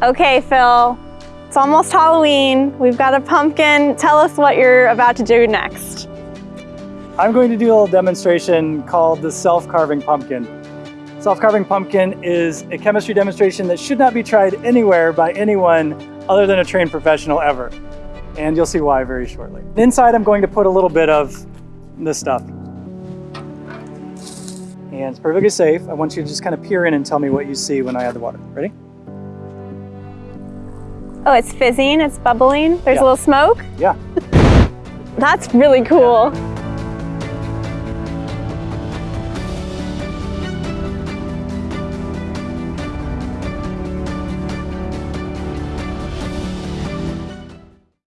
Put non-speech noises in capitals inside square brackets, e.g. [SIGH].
Okay, Phil. It's almost Halloween. We've got a pumpkin. Tell us what you're about to do next. I'm going to do a little demonstration called the self-carving pumpkin. Self-carving pumpkin is a chemistry demonstration that should not be tried anywhere by anyone other than a trained professional ever. And you'll see why very shortly. Inside, I'm going to put a little bit of this stuff. And it's perfectly safe. I want you to just kind of peer in and tell me what you see when I add the water. Ready? Oh, it's fizzing, it's bubbling. There's Yeah. a little smoke. Yeah. [LAUGHS] That's really cool.